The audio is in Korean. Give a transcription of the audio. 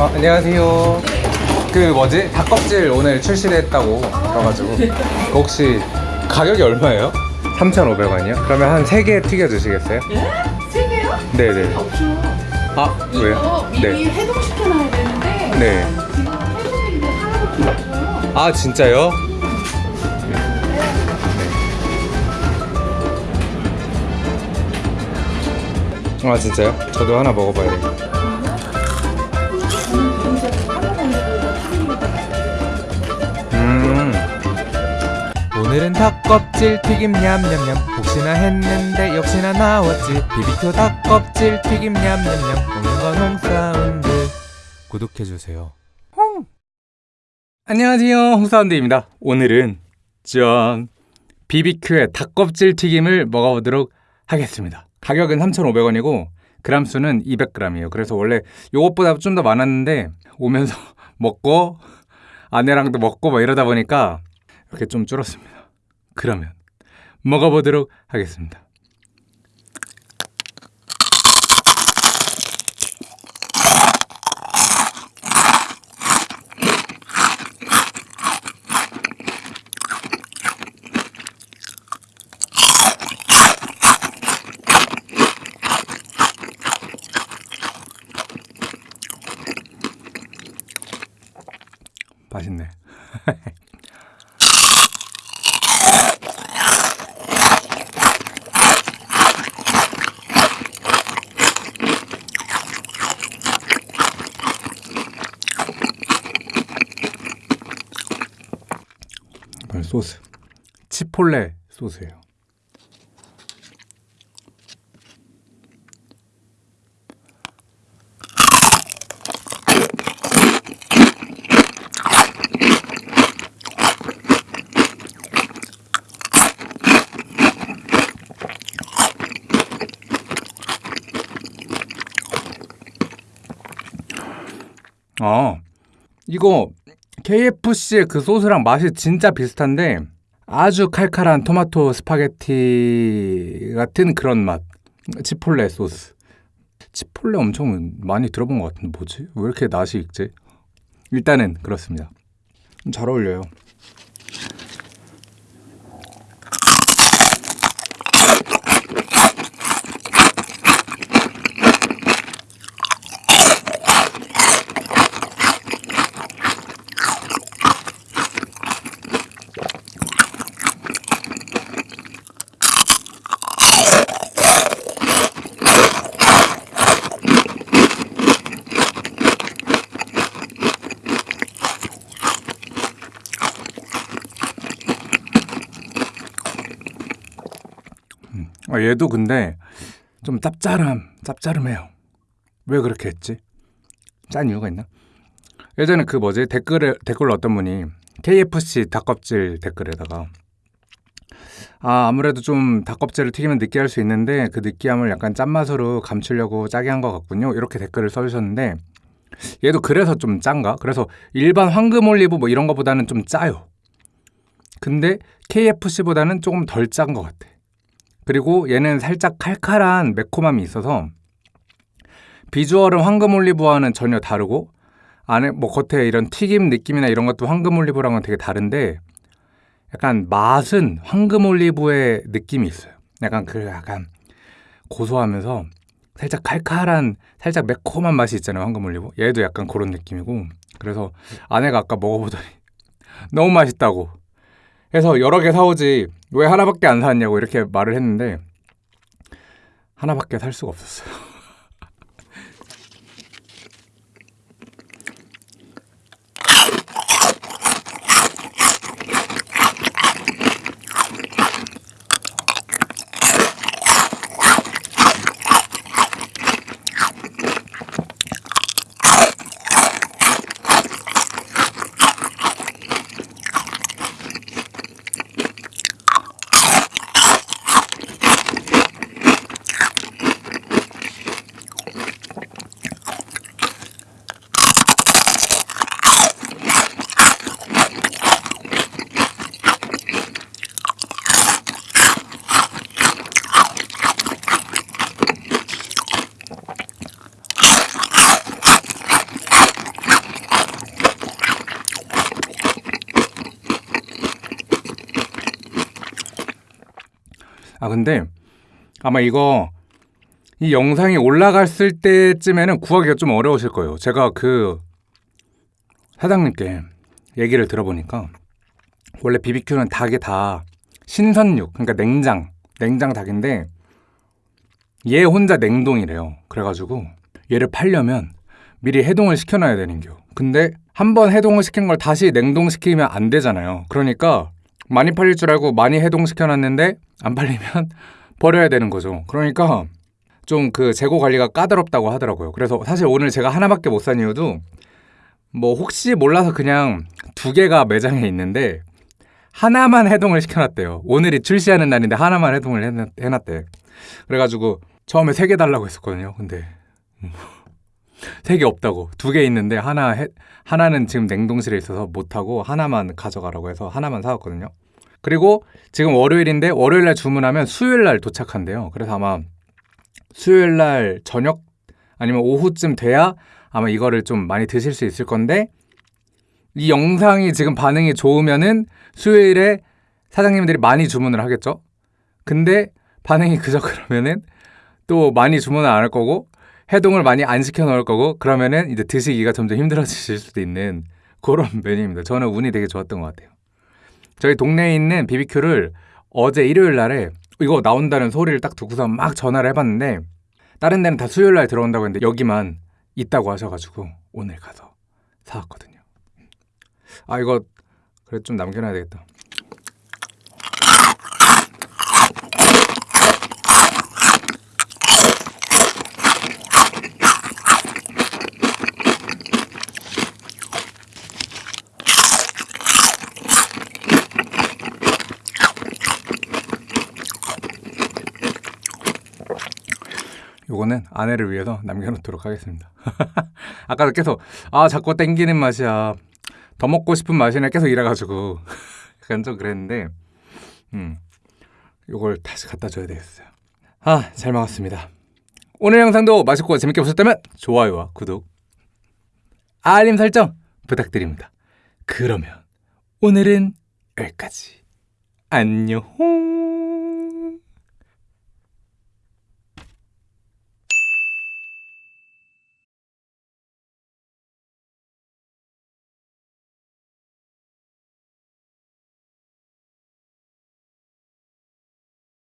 어, 안녕하세요. 그 뭐지? 닭껍질 오늘 출시됐다고 들어가지고 그 혹시 가격이 얼마예요? 3,500원이요? 그러면 한 3개 튀겨주시겠어요? 예? 세 개요? 네네. 없죠. 아, 이거 왜요? 미리 네. 해동시켜놔야 되는데 네. 지금 해동인데 하나밖에 없어요. 아, 진짜요? 아, 진짜요? 저도 하나 먹어봐야 겠다. 음. 오늘은 닭껍질 튀김 냠냠냠. 혹시나 했는데 역시나 나왔지. 비비큐 닭껍질 튀김 냠냠냠. 오는 건 홍사운드. 구독해주세요. 안녕하세요. 홍사운드입니다. 오늘은 짠 BBQ의 닭껍질 튀김을 먹어보도록 하겠습니다. 가격은 3,500원이고 그람 수는 200g이에요. 그래서 원래 요것보다 좀 더 많았는데 오면서 먹고 아내랑도 먹고 막 이러다 보니까 이렇게 좀 줄었습니다. 그러면 먹어보도록 하겠습니다 맛있네 소스 치폴레 소스예요. 아, 이거 KFC의 그 소스랑 맛이 진짜 비슷한데 아주 칼칼한 토마토 스파게티 같은 그런 맛. 치폴레 소스. 치폴레 엄청 많이 들어본 것 같은데 뭐지? 왜 이렇게 낯이 익지? 일단은 그렇습니다. 잘 어울려요. 아, 얘도 근데 좀 짭짤함, 짭짤해요. 왜 그렇게 했지? 짠 이유가 있나? 예전에 그 뭐지 댓글에 댓글 어떤 분이 KFC 닭껍질 댓글에다가 아 아무래도 좀 닭껍질을 튀기면 느끼할 수 있는데 그 느끼함을 약간 짠맛으로 감추려고 짜게 한 것 같군요. 이렇게 댓글을 써주셨는데 얘도 그래서 좀 짠가? 그래서 일반 황금 올리브 뭐 이런 거보다는 좀 짜요. 근데 KFC보다는 조금 덜 짠 것 같아. 그리고 얘는 살짝 칼칼한 매콤함이 있어서 비주얼은 황금 올리브와는 전혀 다르고 안에 뭐 겉에 이런 튀김 느낌이나 이런 것도 황금 올리브랑은 되게 다른데 약간 맛은 황금 올리브의 느낌이 있어요. 약간 그 약간 고소하면서 살짝 칼칼한 살짝 매콤한 맛이 있잖아요. 황금 올리브. 얘도 약간 그런 느낌이고 그래서 아내가 아까 먹어보더니 너무 맛있다고 해서 여러 개 사오지 왜 하나밖에 안 사왔냐고 이렇게 말을 했는데 하나밖에 살 수가 없었어요. 아 근데 아마 이거 이 영상이 올라갔을 때쯤에는 구하기가 좀 어려우실 거예요. 제가 그 사장님께 얘기를 들어보니까 원래 BBQ는 닭이 다 신선육, 그러니까 냉장, 냉장 닭인데 얘 혼자 냉동이래요. 그래가지고 얘를 팔려면 미리 해동을 시켜놔야 되는겨. 근데 한 번 해동을 시킨 걸 다시 냉동시키면 안 되잖아요. 그러니까 많이 팔릴 줄 알고 많이 해동시켜놨는데 안 팔리면 버려야 되는 거죠. 그러니까 좀 그 재고 관리가 까다롭다고 하더라고요. 그래서 사실 오늘 제가 하나밖에 못 산 이유도 뭐 혹시 몰라서 그냥 두 개가 매장에 있는데 하나만 해동을 시켜놨대요. 오늘이 출시하는 날인데 하나만 해동을 해놨- 해놨대. 그래가지고 처음에 세 개 달라고 했었거든요. 근데 세 개 없다고 두 개 있는데 하나 해, 하나는 지금 냉동실에 있어서 못 하고 하나만 가져가라고 해서 하나만 사왔거든요. 그리고 지금 월요일인데 월요일 날 주문하면 수요일 날 도착한대요. 그래서 아마 수요일 날 저녁 아니면 오후쯤 돼야 아마 이거를 좀 많이 드실 수 있을 건데 이 영상이 지금 반응이 좋으면은 수요일에 사장님들이 많이 주문을 하겠죠. 근데 반응이 그저 그러면은 또 많이 주문을 안 할 거고 해동을 많이 안 시켜 놓을 거고 그러면은 이제 드시기가 점점 힘들어지실 수도 있는 그런 메뉴입니다. 저는 운이 되게 좋았던 것 같아요. 저희 동네에 있는 BBQ를 어제 일요일 날에 이거 나온다는 소리를 딱 듣고서 막 전화를 해봤는데 다른 데는 다 수요일 날 들어온다고 했는데 여기만 있다고 하셔가지고 오늘 가서 사왔거든요. 아 이거 그래 좀 남겨놔야 되겠다. 요거는 아내를 위해서 남겨놓도록 하겠습니다. 아까도 계속 아 자꾸 땡기는 맛이야. 더 먹고 싶은 맛이네 계속 이래가지고 약간 좀 그랬는데 음 요걸 다시 갖다 줘야 되겠어요. 아 잘 먹었습니다. 오늘 영상도 맛있고 재밌게 보셨다면 좋아요와 구독, 알림 설정 부탁드립니다. 그러면 오늘은 여기까지. 안녕.